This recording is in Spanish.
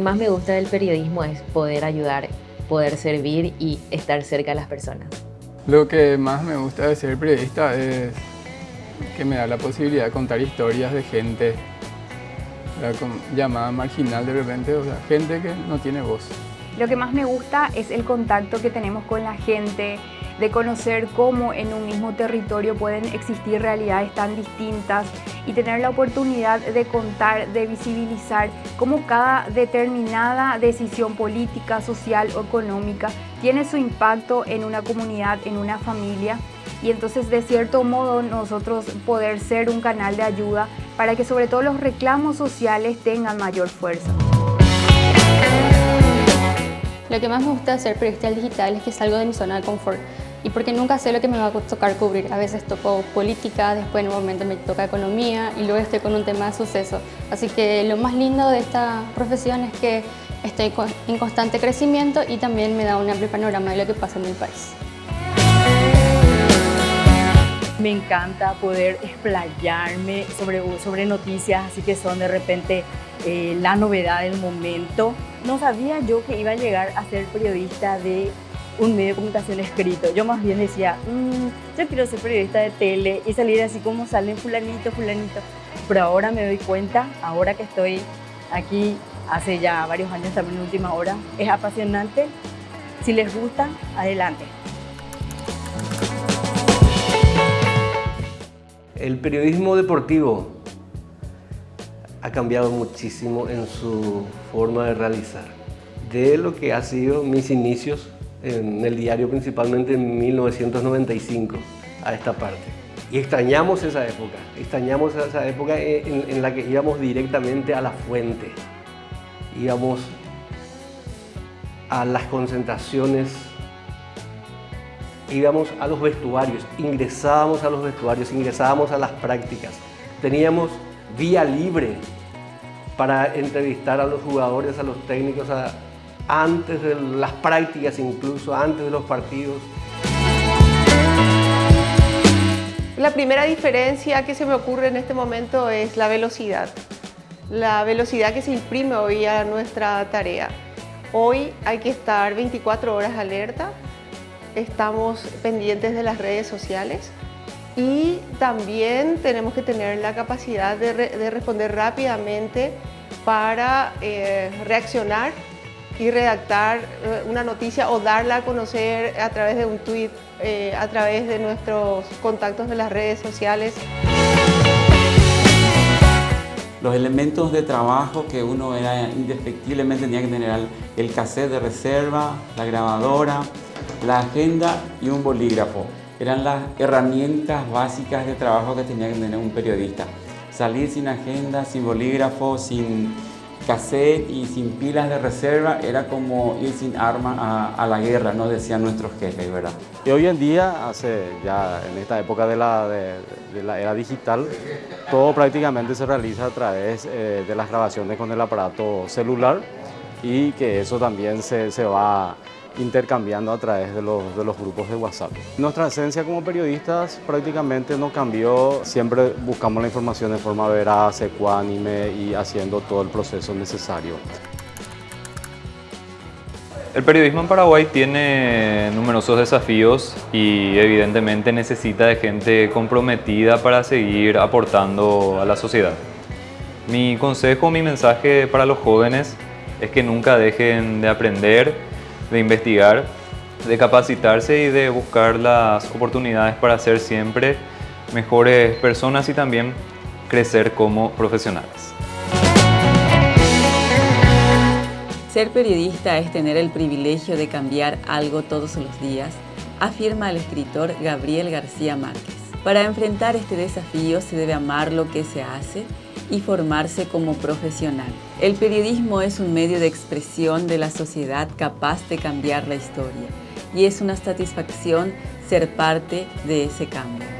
más me gusta del periodismo es poder ayudar, poder servir y estar cerca de las personas. Lo que más me gusta de ser periodista es que me da la posibilidad de contar historias de gente llamada marginal de repente, o sea, gente que no tiene voz. Lo que más me gusta es el contacto que tenemos con la gente, de conocer cómo en un mismo territorio pueden existir realidades tan distintas y tener la oportunidad de contar, de visibilizar cómo cada determinada decisión política, social o económica tiene su impacto en una comunidad, en una familia y entonces de cierto modo nosotros poder ser un canal de ayuda para que sobre todo los reclamos sociales tengan mayor fuerza. Lo que más me gusta ser periodista digital es que salgo de mi zona de confort y porque nunca sé lo que me va a tocar cubrir. A veces toco política, después en un momento me toca economía y luego estoy con un tema de suceso. Así que lo más lindo de esta profesión es que estoy en constante crecimiento y también me da un amplio panorama de lo que pasa en el país. Me encanta poder explayarme sobre, sobre noticias, así que son de repente eh, la novedad del momento. No sabía yo que iba a llegar a ser periodista de un medio de comunicación escrito. Yo más bien decía, mm, yo quiero ser periodista de tele y salir así como salen fulanito, fulanito. Pero ahora me doy cuenta, ahora que estoy aquí hace ya varios años también en última hora, es apasionante. Si les gusta, adelante. El periodismo deportivo ha cambiado muchísimo en su forma de realizar. De lo que ha sido mis inicios en el diario principalmente en 1995 a esta parte. Y extrañamos esa época, extrañamos esa época en, la que íbamos directamente a la fuente, íbamos a las concentraciones, íbamos a los vestuarios, ingresábamos a los vestuarios, ingresábamos a las prácticas, teníamos vía libre para entrevistar a los jugadores, a los técnicos, a, antes de las prácticas, incluso antes de los partidos. La primera diferencia que se me ocurre en este momento es la velocidad. La velocidad que se imprime hoy a nuestra tarea. Hoy hay que estar 24 horas alerta, estamos pendientes de las redes sociales y también tenemos que tener la capacidad de, responder rápidamente para eh, reaccionar y redactar eh, una noticia o darla a conocer a través de un tweet, eh, a través de nuestros contactos de las redes sociales. Los elementos de trabajo que uno era indefectiblemente tenía que tener el cassette de reserva, la grabadora, la agenda y un bolígrafo. Eran las herramientas básicas de trabajo que tenía que tener un periodista. Salir sin agenda, sin bolígrafo, sin cassette y sin pilas de reserva era como ir sin armas a, la guerra, nos decían nuestros jefes, ¿verdad? Y hoy en día, hace ya en esta época de la, era digital, todo prácticamente se realiza a través eh, de las grabaciones con el aparato celular y que eso también se, se va intercambiando a través de los, de los, grupos de WhatsApp. Nuestra esencia como periodistas prácticamente no cambió, siempre buscamos la información de forma veraz, ecuánime y haciendo todo el proceso necesario. El periodismo en Paraguay tiene numerosos desafíos y evidentemente necesita de gente comprometida para seguir aportando a la sociedad. Mi consejo, mi mensaje para los jóvenes es que nunca dejen de aprender de investigar, de capacitarse y de buscar las oportunidades para ser siempre mejores personas y también crecer como profesionales. Ser periodista es tener el privilegio de cambiar algo todos los días, afirma el escritor Gabriel García Márquez. Para enfrentar este desafío se debe amar lo que se hace y formarse como profesional. El periodismo es un medio de expresión de la sociedad capaz de cambiar la historia y es una satisfacción ser parte de ese cambio.